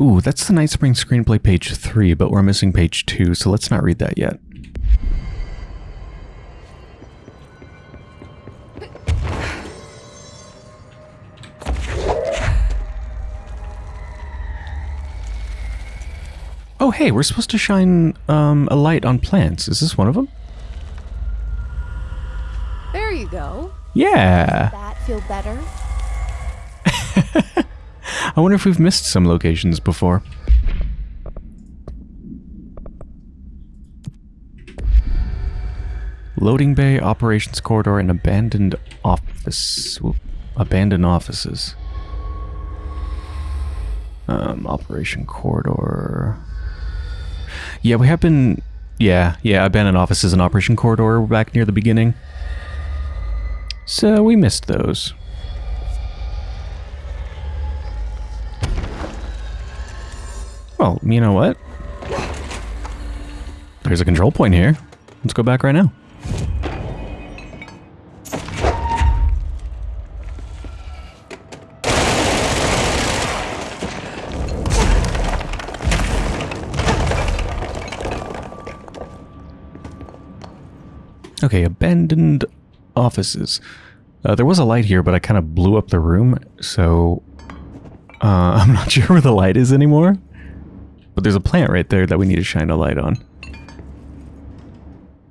Ooh, that's the Night Spring screenplay page 3, but we're missing page 2, so let's not read that yet. Oh, hey, we're supposed to shine um, a light on plants. Is this one of them? There you go. Yeah. Does That feel better? I wonder if we've missed some locations before. Loading bay, operations corridor, and abandoned office. Abandoned offices. Um, operation corridor. Yeah, we have been. Yeah, yeah, abandoned offices and operation corridor back near the beginning. So we missed those. Well, you know what? There's a control point here. Let's go back right now. Okay, abandoned offices. Uh, there was a light here, but I kind of blew up the room, so uh, I'm not sure where the light is anymore. But there's a plant right there that we need to shine a light on.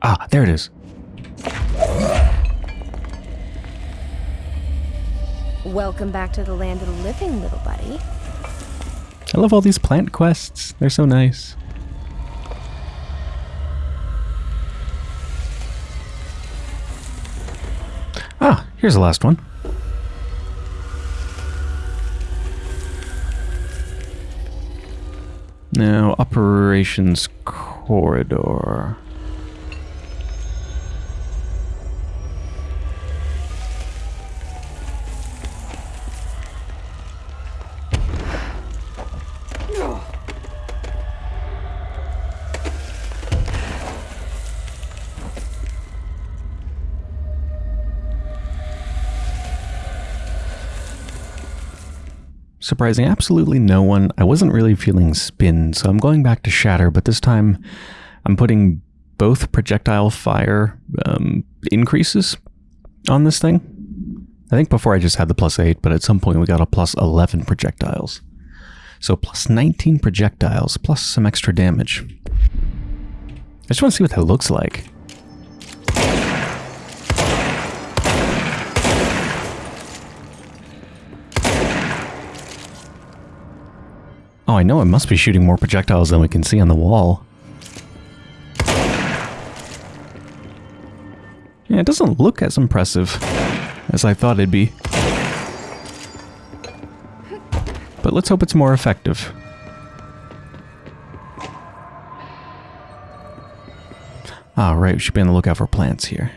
Ah, there it is. Welcome back to the land of the living, little buddy. I love all these plant quests. They're so nice. Ah, here's the last one. Now, operations corridor. Surprising absolutely no one. I wasn't really feeling spin, so I'm going back to shatter, but this time I'm putting both projectile fire um, increases on this thing. I think before I just had the plus 8, but at some point we got a plus 11 projectiles. So plus 19 projectiles, plus some extra damage. I just want to see what that looks like. Oh, I know it must be shooting more projectiles than we can see on the wall. Yeah, it doesn't look as impressive as I thought it'd be. But let's hope it's more effective. Ah, right, we should be on the lookout for plants here.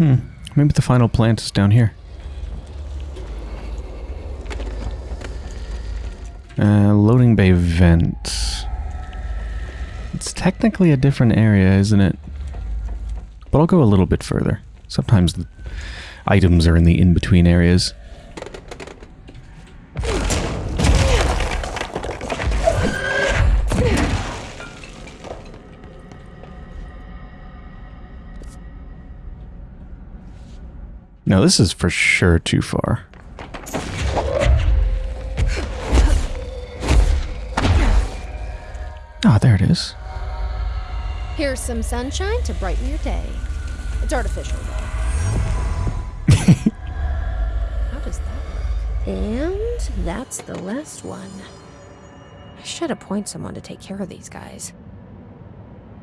Hmm. Maybe the final plant is down here. Uh, loading bay vent. It's technically a different area, isn't it? But I'll go a little bit further. Sometimes the items are in the in-between areas. No, this is for sure too far. Ah, there it is. Here's some sunshine to brighten your day. It's artificial, though. How does that work? And that's the last one. I should appoint someone to take care of these guys.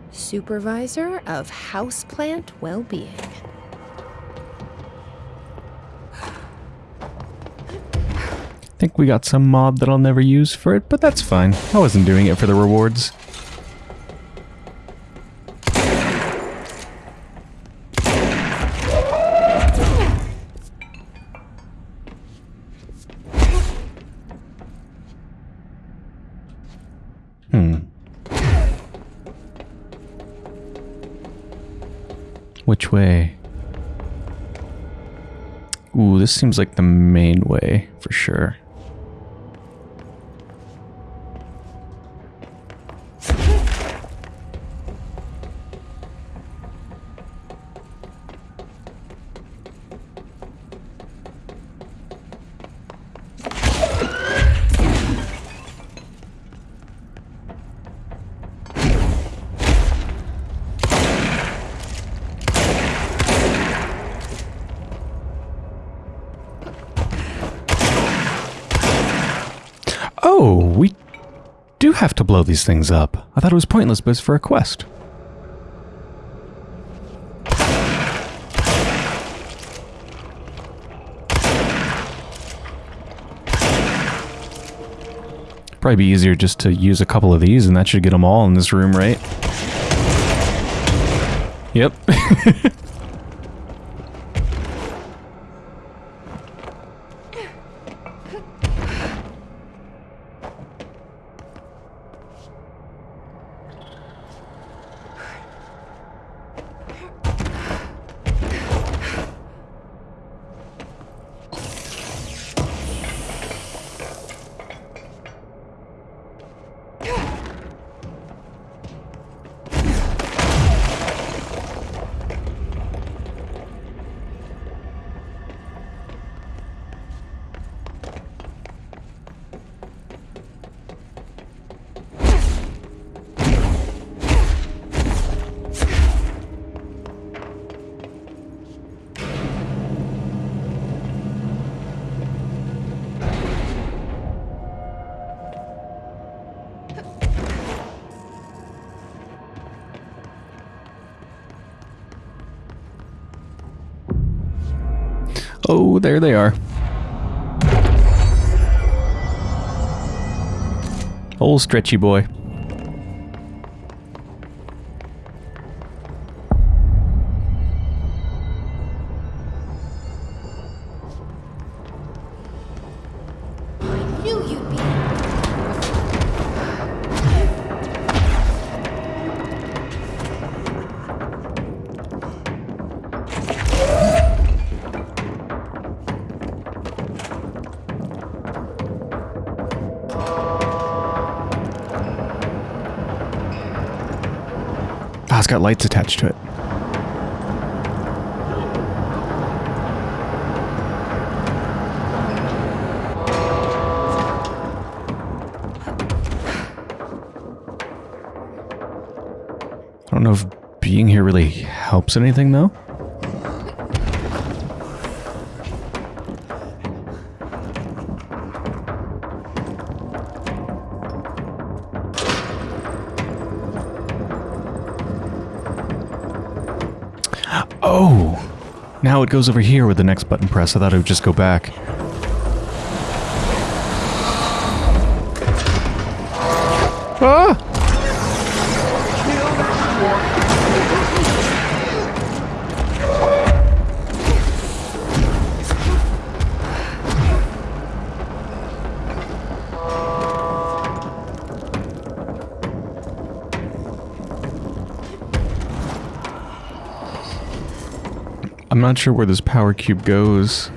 Supervisor of Houseplant Well-Being. Think we got some mod that I'll never use for it, but that's fine. I wasn't doing it for the rewards. Hmm. Which way? Ooh, this seems like the main way, for sure. Oh, we do have to blow these things up. I thought it was pointless, but it's for a quest. Probably be easier just to use a couple of these, and that should get them all in this room, right? Yep. there they are. Old stretchy boy. Lights attached to it. I don't know if being here really helps anything, though. Now it goes over here with the next button press. I thought it would just go back. Ah! Not sure where this power cube goes.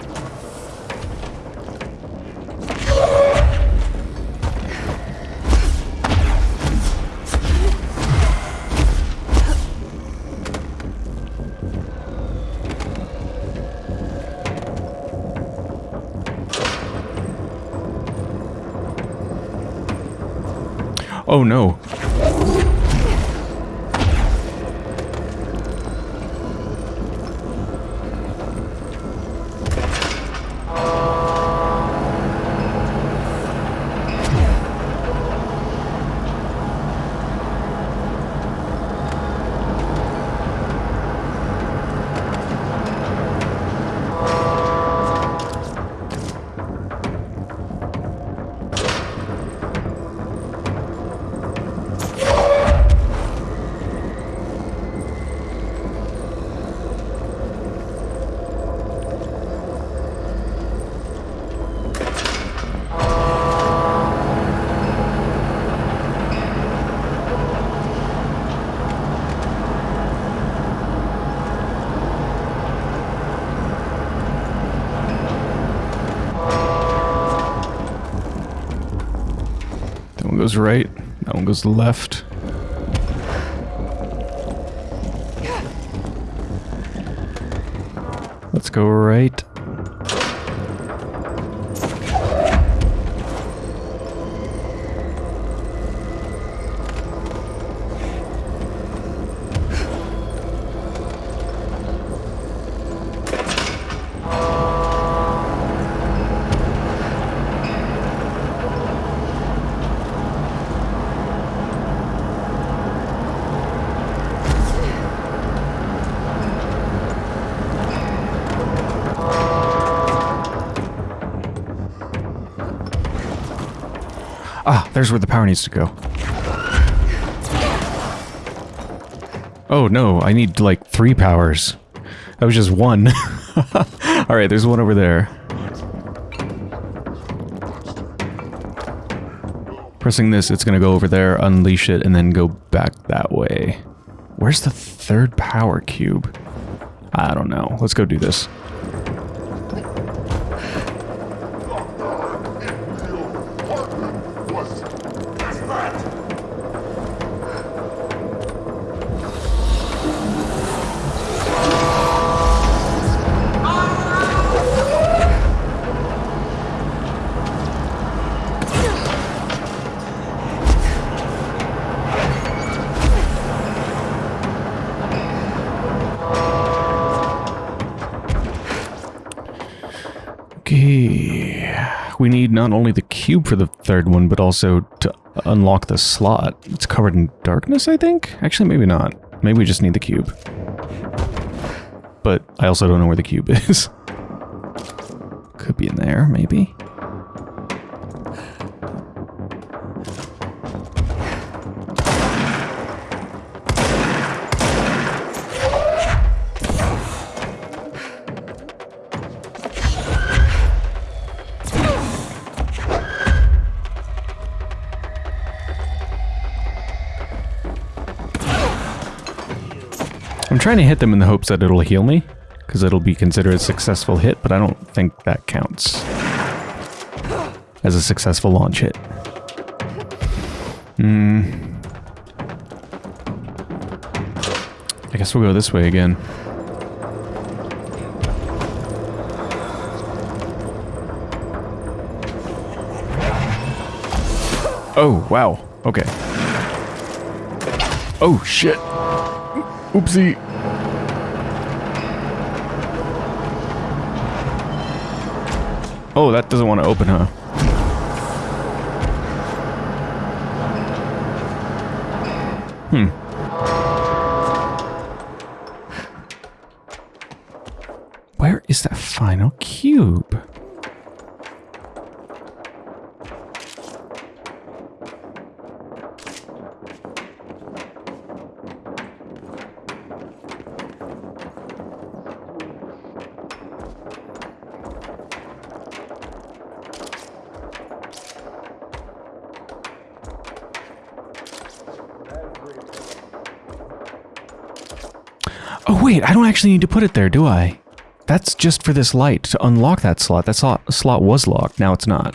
Goes right. That one goes left. Let's go right. There's where the power needs to go. Oh no, I need like three powers. That was just one. Alright, there's one over there. Pressing this, it's gonna go over there, unleash it, and then go back that way. Where's the third power cube? I don't know. Let's go do this. Not only the cube for the third one, but also to unlock the slot. It's covered in darkness, I think? Actually, maybe not. Maybe we just need the cube. But I also don't know where the cube is. Could be in there, maybe. I'm trying to hit them in the hopes that it'll heal me, because it'll be considered a successful hit, but I don't think that counts as a successful launch hit. Hmm. I guess we'll go this way again. Oh, wow. Okay. Oh, shit. Oopsie. Oh, that doesn't want to open, huh? Hmm. Where is that final cube? Oh wait, I don't actually need to put it there, do I? That's just for this light. To unlock that slot, that slot, slot was locked. Now it's not.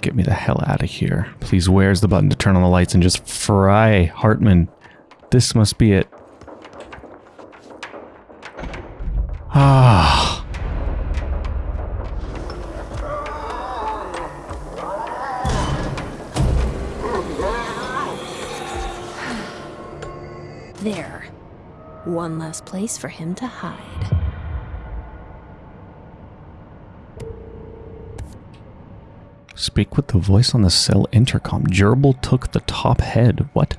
Get me the hell out of here. Please, where's the button to turn on the lights and just fry Hartman? This must be it. Place for him to hide. Speak with the voice on the cell intercom. Gerbil took the top head. What?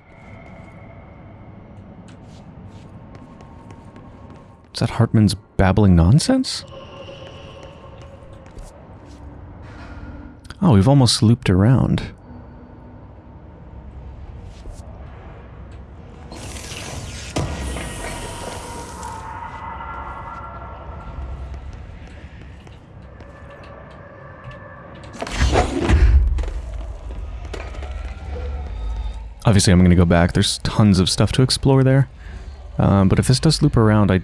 Is that Hartman's babbling nonsense? Oh, we've almost looped around. Obviously, I'm going to go back. There's tons of stuff to explore there. Um, but if this does loop around, I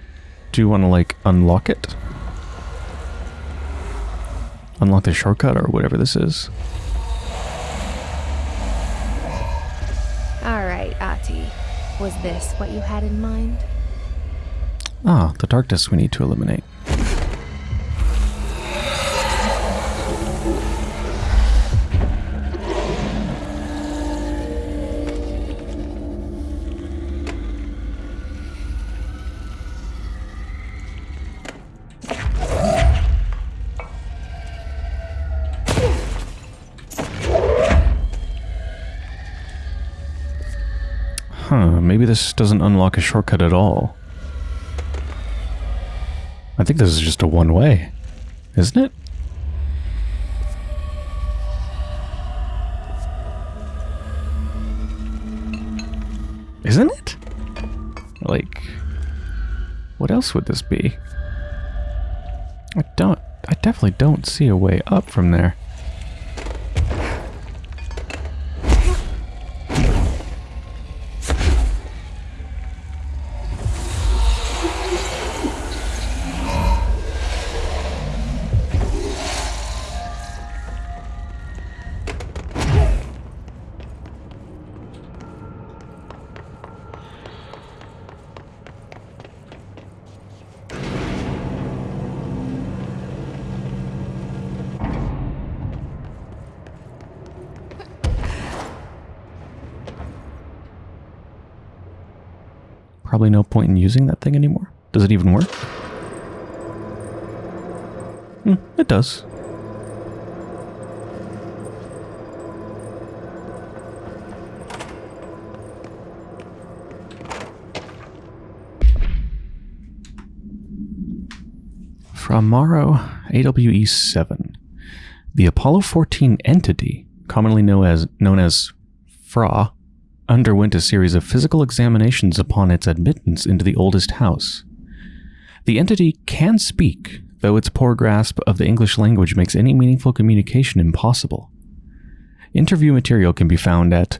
do want to, like, unlock it. Unlock the shortcut or whatever this is. All right, Ahti. Was this what you had in mind? Ah, the darkness we need to eliminate. This doesn't unlock a shortcut at all. I think this is just a one-way, isn't it? Isn't it? Like, what else would this be? I don't, I definitely don't see a way up from there. Point in using that thing anymore. Does it even work? Hmm, it does. Fra Mauro, AWE 7. The Apollo 14 entity, commonly known as, known as FRA, underwent a series of physical examinations upon its admittance into the oldest house. The entity can speak, though its poor grasp of the English language makes any meaningful communication impossible. Interview material can be found at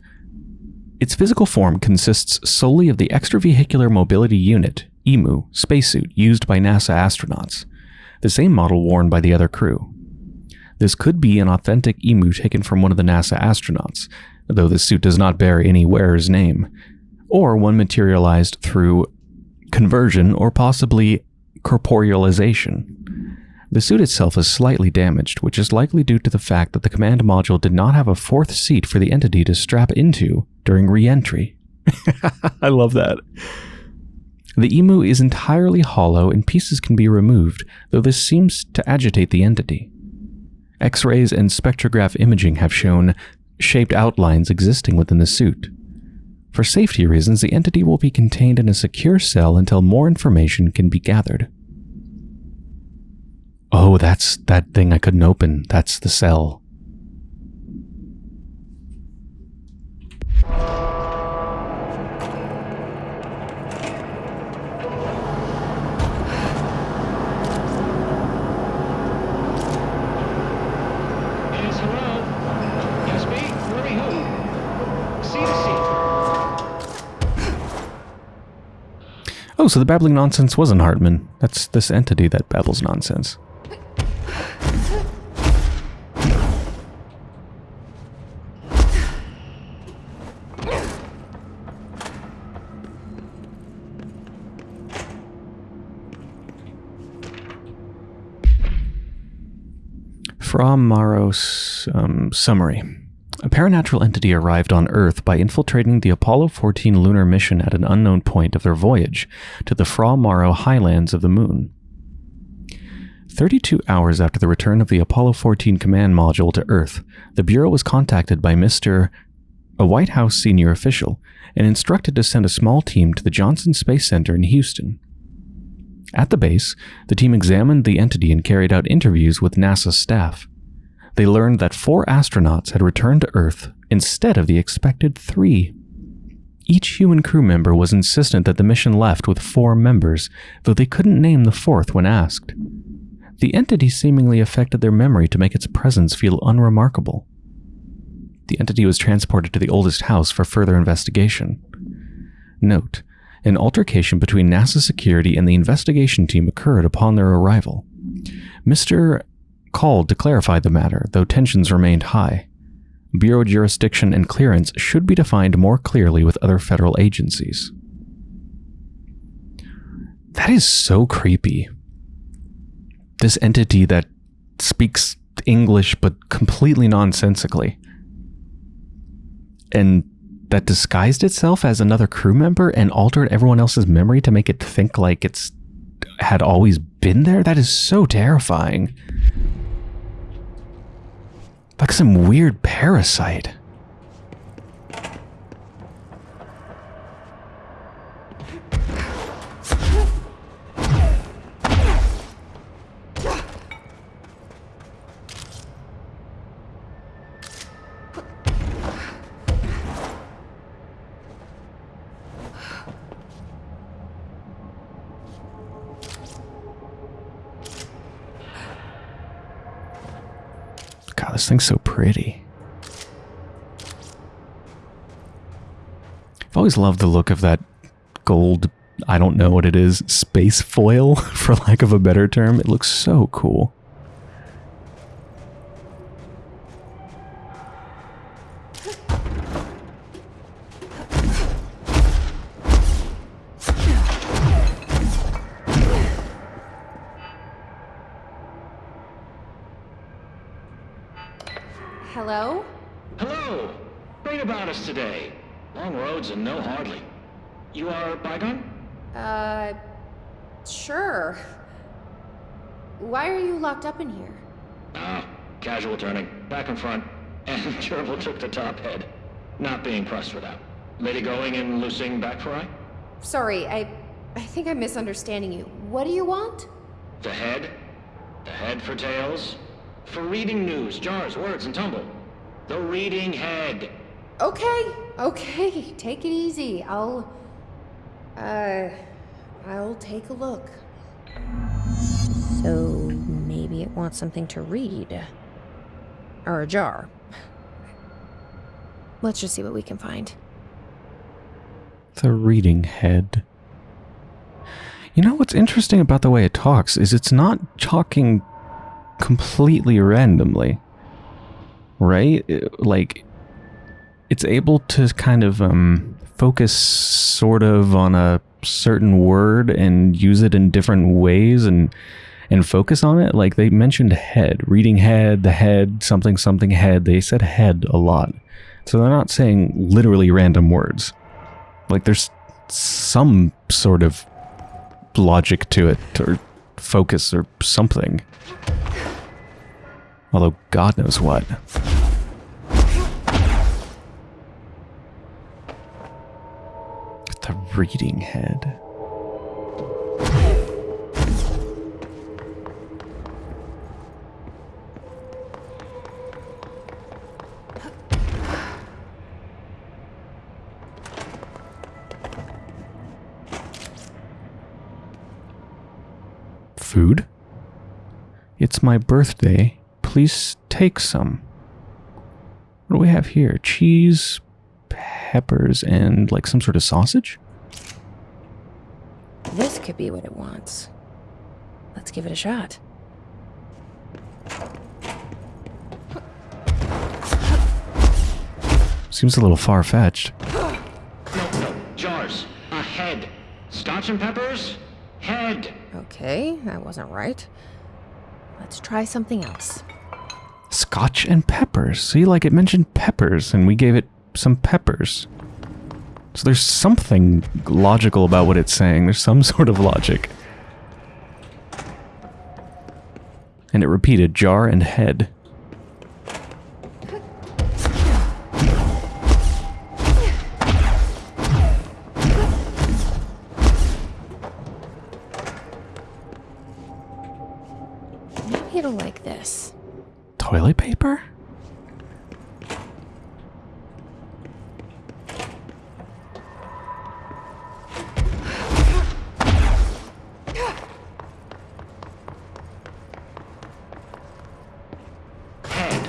its physical form consists solely of the extravehicular mobility unit, EMU, spacesuit used by NASA astronauts, the same model worn by the other crew. This could be an authentic EMU taken from one of the NASA astronauts, though the suit does not bear any wearer's name, or one materialized through conversion or possibly corporealization. The suit itself is slightly damaged, which is likely due to the fact that the command module did not have a fourth seat for the entity to strap into during re-entry. I love that. The emu is entirely hollow and pieces can be removed, though this seems to agitate the entity. X-rays and spectrograph imaging have shown shaped outlines existing within the suit. For safety reasons, the entity will be contained in a secure cell until more information can be gathered. Oh, that's that thing I couldn't open. That's the cell. So the babbling nonsense wasn't Hartman. That's this entity that babbles nonsense. Fra Mauro's um, summary. A paranatural entity arrived on Earth by infiltrating the Apollo 14 lunar mission at an unknown point of their voyage to the Fra Mauro highlands of the Moon. 32 hours after the return of the Apollo 14 command module to Earth, the Bureau was contacted by Mr. a White House senior official and instructed to send a small team to the Johnson Space Center in Houston. At the base, the team examined the entity and carried out interviews with NASA staff. They learned that four astronauts had returned to Earth instead of the expected three. Each human crew member was insistent that the mission left with four members, though they couldn't name the fourth when asked. The entity seemingly affected their memory to make its presence feel unremarkable. The entity was transported to the oldest house for further investigation. Note, an altercation between NASA security and the investigation team occurred upon their arrival. Mr. called to clarify the matter, though tensions remained high. Bureau jurisdiction and clearance should be defined more clearly with other federal agencies. That is so creepy. This entity that speaks English but completely nonsensically. And that disguised itself as another crew member and altered everyone else's memory to make it think like it's had always been there? That is so terrifying. Like some weird parasite. This thing's so pretty. I've always loved the look of that gold, I don't know what it is, space foil, for lack of a better term. It looks so cool. Not being pressed for that. Lady going and loosing back for I? Sorry, I. I think I'm misunderstanding you. What do you want? The head? The head for tails? For reading news, jars, words, and tumble. The reading head. Okay, okay, take it easy. I'll. Uh. I'll take a look. So maybe it wants something to read. Or a jar. Let's just see what we can find. The reading head. You know what's interesting about the way it talks is it's not talking completely randomly. Right? Like it's able to kind of um focus sort of on a certain word and use it in different ways and and focus on it like they mentioned head reading head the head something something head they said head a lot so they're not saying literally random words. Like there's some sort of logic to it or focus or something. Although god knows what. The reading head Food? It's my birthday. Please take some. What do we have here? Cheese, peppers, and like some sort of sausage? This could be what it wants. Let's give it a shot. Seems a little far fetched. No, no. Jars. Ahead. Scotch and peppers? Head. Okay, that wasn't right. Let's try something else. Scotch and peppers. See, like it mentioned peppers, and we gave it some peppers. So there's something logical about what it's saying. There's some sort of logic. And it repeated jar and head. Maybe it'll like this. Toilet paper? Head.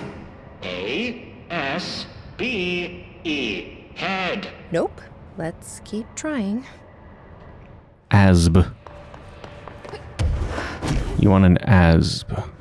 A S B E. Head. Nope. Let's keep trying. Asb. You want an asb.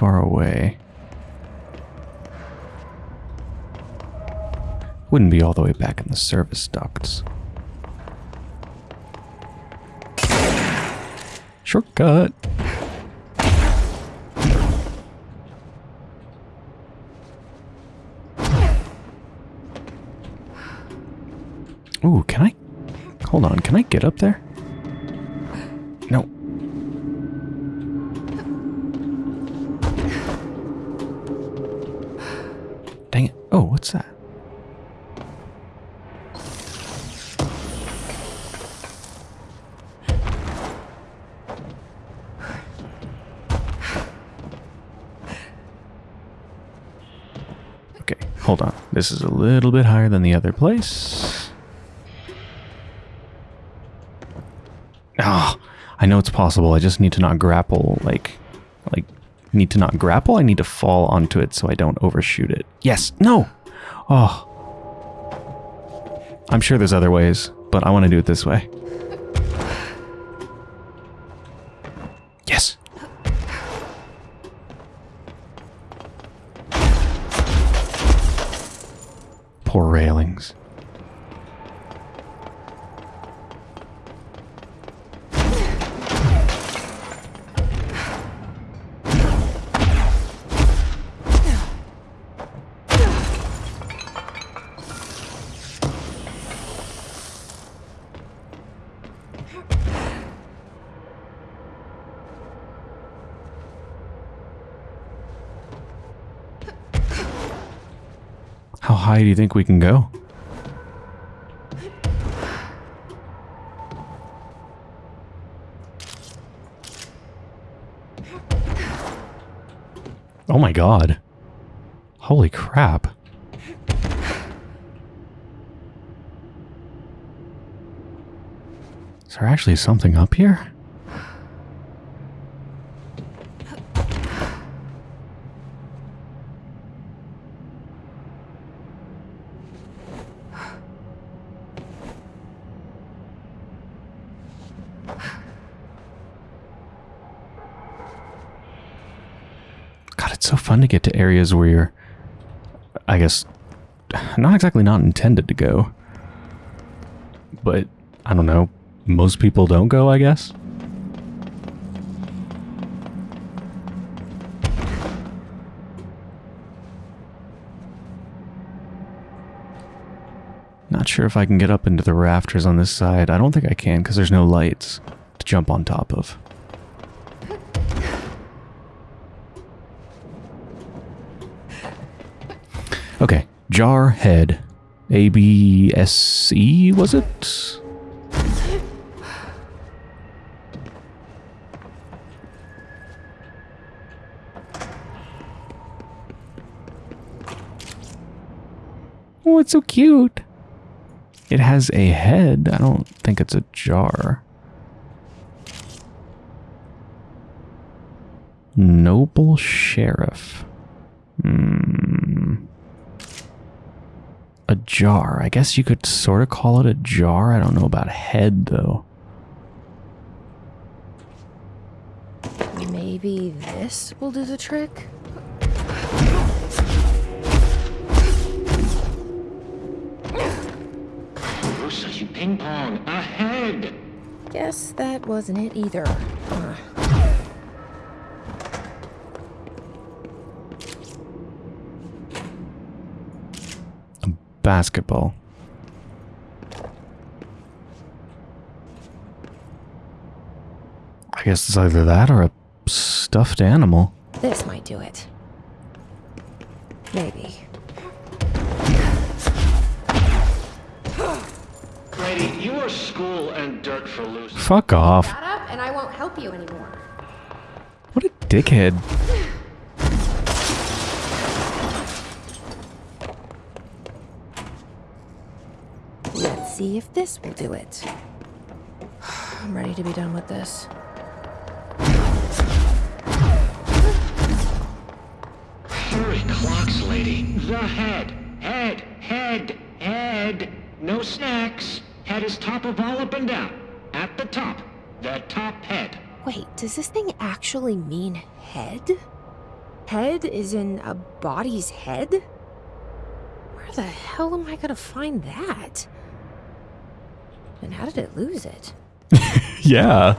Far away. Wouldn't be all the way back in the service ducts. Shortcut. Ooh, can I? Hold on, can I get up there? No. Dang it. Oh, what's that? Okay, hold on. This is a little bit higher than the other place. Ah, I know it's possible. I just need to not grapple, like, like, need to not grapple. I need to fall onto it so I don't overshoot it. Yes, no. Oh, I'm sure there's other ways, but I want to do it this way. High do you think we can go? Oh my god. Holy crap. Is there actually something up here? To get to areas where you're, I guess, not exactly not intended to go. But, I don't know, most people don't go, I guess? Not sure if I can get up into the rafters on this side. I don't think I can because there's no lights to jump on top of. Okay. jar head, A-B-S-E, was it? Oh, it's so cute. It has a head. I don't think it's a jar. Noble Sheriff. Hmm. A jar. I guess you could sort of call it a jar. I don't know about head, though. Maybe this will do the trick? Bruce, you ping pong. a head! Guess that wasn't it either. Uh, Basketball. I guess it's either that or a stuffed animal. this might do it. Maybe. Lady, you are school and dirt for losing. Fuck off. Shut up, and I won't help you anymore. What a dickhead. Let's see if this will do it. I'm ready to be done with this. Hurry, clocks, lady. The head. Head. Head. Head. No snacks. Head is top of all up and down. At the top. The top head. Wait, does this thing actually mean head? Head is in a body's head? Where the hell am I gonna find that? And how did it lose it? Yeah.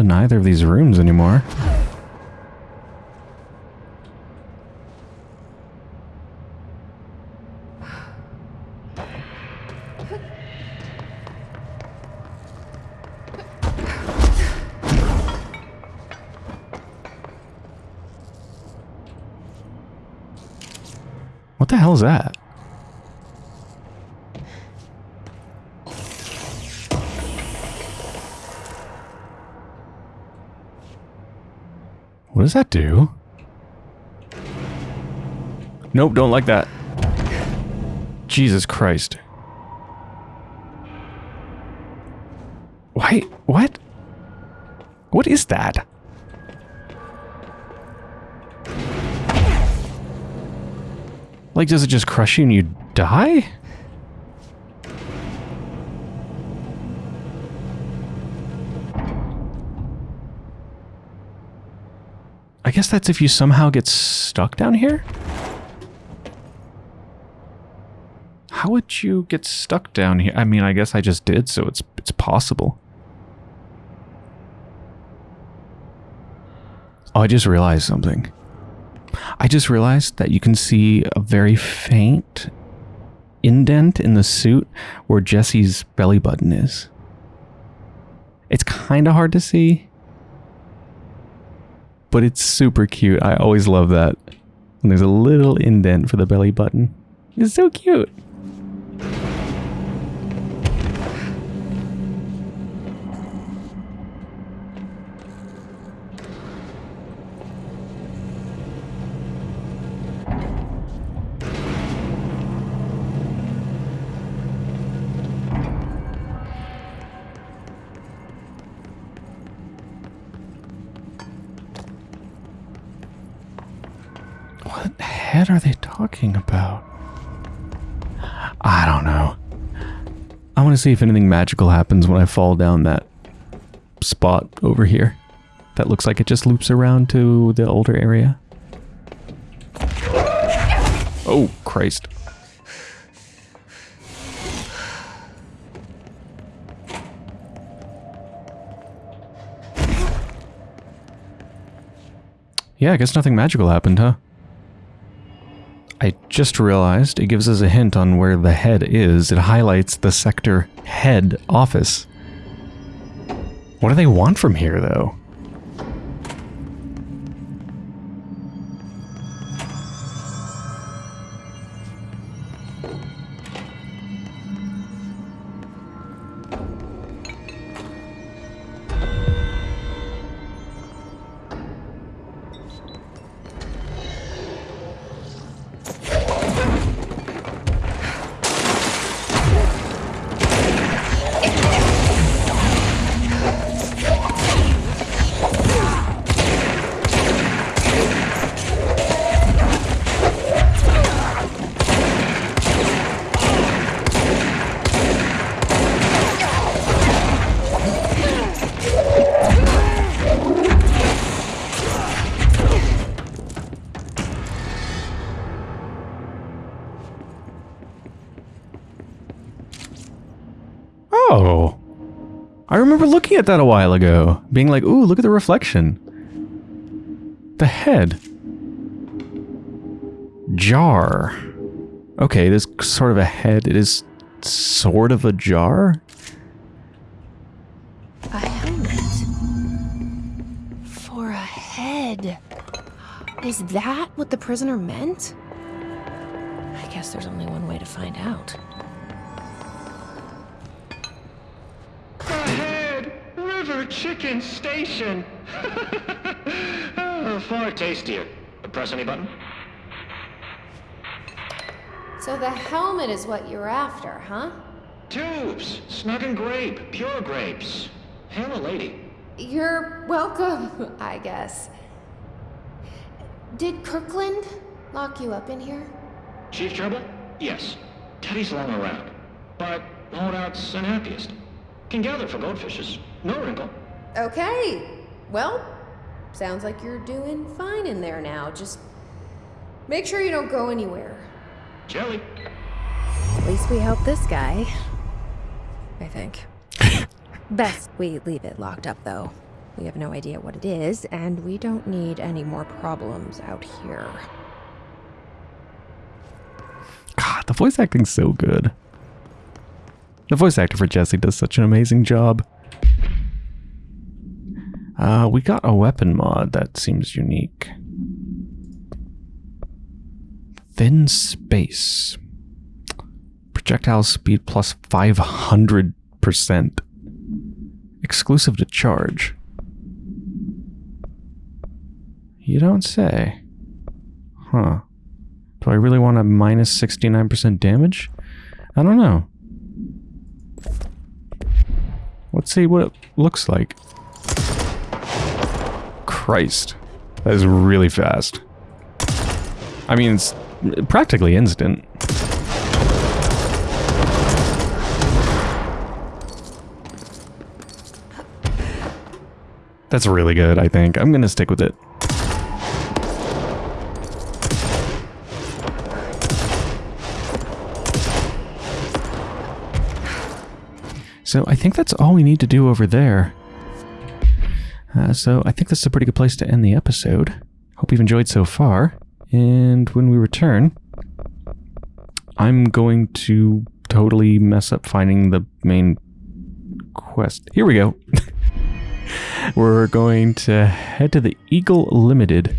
It's not in either of these rooms anymore. What the hell is that? What does that do? Nope, don't like that. Jesus Christ. Why? What? What is that? Like, does it just crush you and you die? That's if you somehow get stuck down here? How would you get stuck down here? I mean, I guess I just did, so it's it's possible. Oh, I just realized something. I just realized that you can see a very faint indent in the suit where Jesse's belly button is. It's kind of hard to see, but it's super cute. I always love that. And there's a little indent for the belly button. It's so cute. What are they talking about? I don't know. I want to see if anything magical happens when I fall down that spot over here. That looks like it just loops around to the older area. Oh, Christ. Yeah, I guess nothing magical happened, huh? I just realized it gives us a hint on where the head is. It highlights the sector head office. What do they want from here, though? Remember looking at that a while ago, being like, ooh, look at the reflection. The head. Jar. Okay, this sort of a head. It is sort of a jar? A helmet. For a head. Is that what the prisoner meant? I guess there's only one way to find out. Chicken Station! oh, far tastier. Press any button? So the helmet is what you're after, huh? Tubes! Snug and grape. Pure grapes. Hail a lady. You're welcome, I guess. Did Kirkland lock you up in here? Chief Trouble? Yes. Teddy's long around. But holdout's unhappiest. Can gather for goldfishes. No wrinkle. Okay. Well, sounds like you're doing fine in there now. Just make sure you don't go anywhere. Jelly. At least we helped this guy. I think. Best we leave it locked up, though. We have no idea what it is, and we don't need any more problems out here. God, the voice acting's so good. The voice actor for Jesse does such an amazing job. Uh, we got a weapon mod that seems unique. Thin space. Projectile speed plus 500%. Exclusive to charge. You don't say. Huh. Do I really want a minus 69% damage? I don't know. Let's see what it looks like. Christ. That is really fast. I mean, it's practically instant. That's really good, I think. I'm going to stick with it. So I think that's all we need to do over there. Uh, so I think this is a pretty good place to end the episode. Hope you've enjoyed so far. And when we return, I'm going to totally mess up finding the main quest. Here we go. We're going to head to the Eagle Limited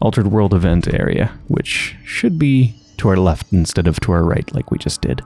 Altered World event area, which should be to our left instead of to our right like we just did.